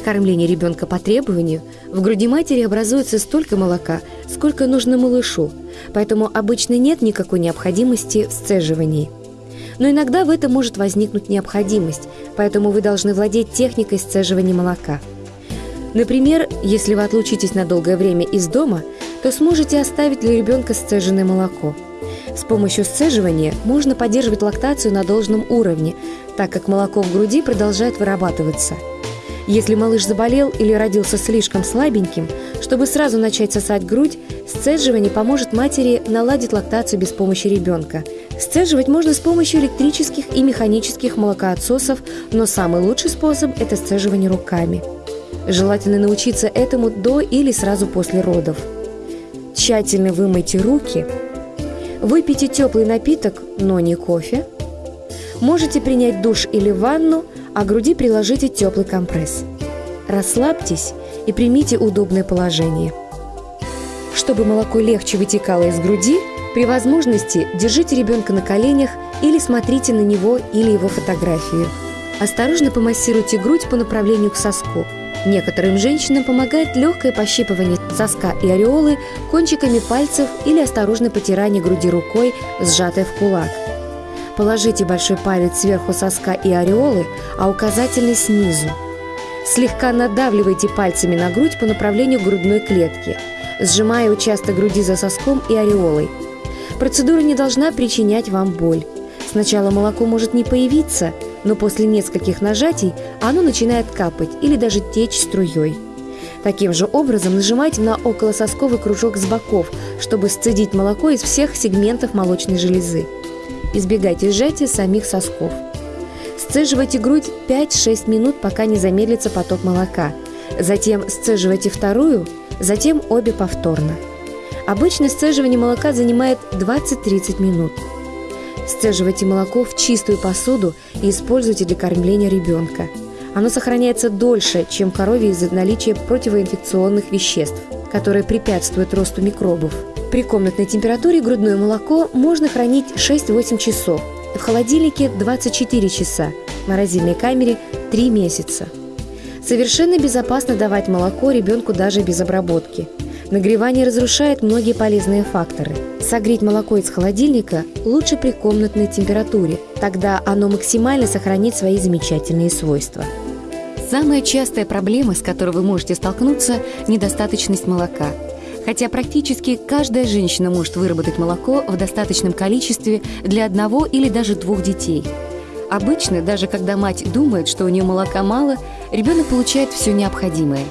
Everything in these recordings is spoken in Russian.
кормления ребенка по требованию в груди матери образуется столько молока, сколько нужно малышу, поэтому обычно нет никакой необходимости в сцеживании. Но иногда в этом может возникнуть необходимость, поэтому вы должны владеть техникой сцеживания молока. Например, если вы отлучитесь на долгое время из дома, то сможете оставить для ребенка сцеженное молоко. С помощью сцеживания можно поддерживать лактацию на должном уровне, так как молоко в груди продолжает вырабатываться – если малыш заболел или родился слишком слабеньким, чтобы сразу начать сосать грудь, сцеживание поможет матери наладить лактацию без помощи ребенка. Сцеживать можно с помощью электрических и механических молокоотсосов, но самый лучший способ – это сцеживание руками. Желательно научиться этому до или сразу после родов. Тщательно вымойте руки. Выпейте теплый напиток, но не кофе. Можете принять душ или ванну – а груди приложите теплый компресс. Расслабьтесь и примите удобное положение. Чтобы молоко легче вытекало из груди, при возможности держите ребенка на коленях или смотрите на него или его фотографию. Осторожно помассируйте грудь по направлению к соску. Некоторым женщинам помогает легкое пощипывание соска и ореолы кончиками пальцев или осторожное потирание груди рукой, сжатой в кулак. Положите большой палец сверху соска и ореолы, а указательный снизу. Слегка надавливайте пальцами на грудь по направлению грудной клетки, сжимая участок груди за соском и ореолой. Процедура не должна причинять вам боль. Сначала молоко может не появиться, но после нескольких нажатий оно начинает капать или даже течь струей. Таким же образом нажимайте на околососковый кружок с боков, чтобы сцедить молоко из всех сегментов молочной железы. Избегайте сжатия самих сосков. Сцеживайте грудь 5-6 минут, пока не замедлится поток молока. Затем сцеживайте вторую, затем обе повторно. Обычно сцеживание молока занимает 20-30 минут. Сцеживайте молоко в чистую посуду и используйте для кормления ребенка. Оно сохраняется дольше, чем коровье из-за наличия противоинфекционных веществ, которые препятствуют росту микробов. При комнатной температуре грудное молоко можно хранить 6-8 часов, в холодильнике 24 часа, в морозильной камере 3 месяца. Совершенно безопасно давать молоко ребенку даже без обработки. Нагревание разрушает многие полезные факторы. Согреть молоко из холодильника лучше при комнатной температуре, тогда оно максимально сохранит свои замечательные свойства. Самая частая проблема, с которой вы можете столкнуться – недостаточность молока – хотя практически каждая женщина может выработать молоко в достаточном количестве для одного или даже двух детей. Обычно, даже когда мать думает, что у нее молока мало, ребенок получает все необходимое.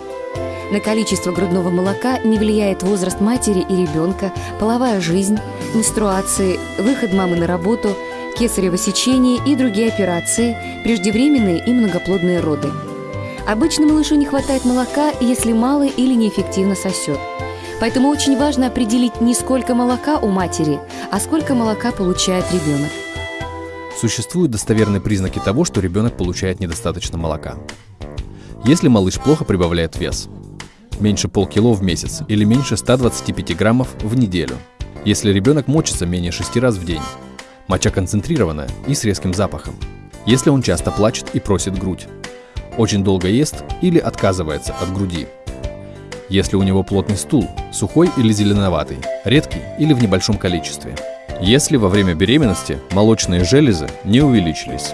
На количество грудного молока не влияет возраст матери и ребенка, половая жизнь, менструации, выход мамы на работу, кесарево сечение и другие операции, преждевременные и многоплодные роды. Обычно малышу не хватает молока, если мало или неэффективно сосет. Поэтому очень важно определить не сколько молока у матери, а сколько молока получает ребенок. Существуют достоверные признаки того, что ребенок получает недостаточно молока. Если малыш плохо прибавляет вес, меньше полкило в месяц или меньше 125 граммов в неделю, если ребенок мочится менее 6 раз в день, моча концентрированная и с резким запахом, если он часто плачет и просит грудь, очень долго ест или отказывается от груди – если у него плотный стул, сухой или зеленоватый, редкий или в небольшом количестве. Если во время беременности молочные железы не увеличились.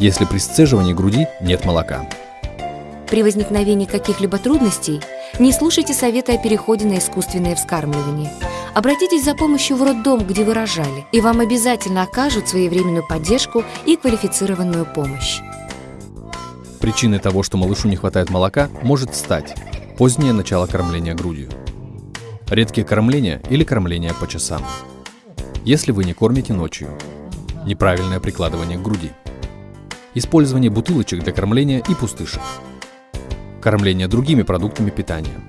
Если при сцеживании груди нет молока. При возникновении каких-либо трудностей не слушайте советы о переходе на искусственное вскармливание. Обратитесь за помощью в роддом, где вы рожали, и вам обязательно окажут своевременную поддержку и квалифицированную помощь. Причиной того, что малышу не хватает молока, может стать Позднее начало кормления грудью. Редкие кормления или кормление по часам. Если вы не кормите ночью. Неправильное прикладывание к груди. Использование бутылочек для кормления и пустышек. Кормление другими продуктами питания.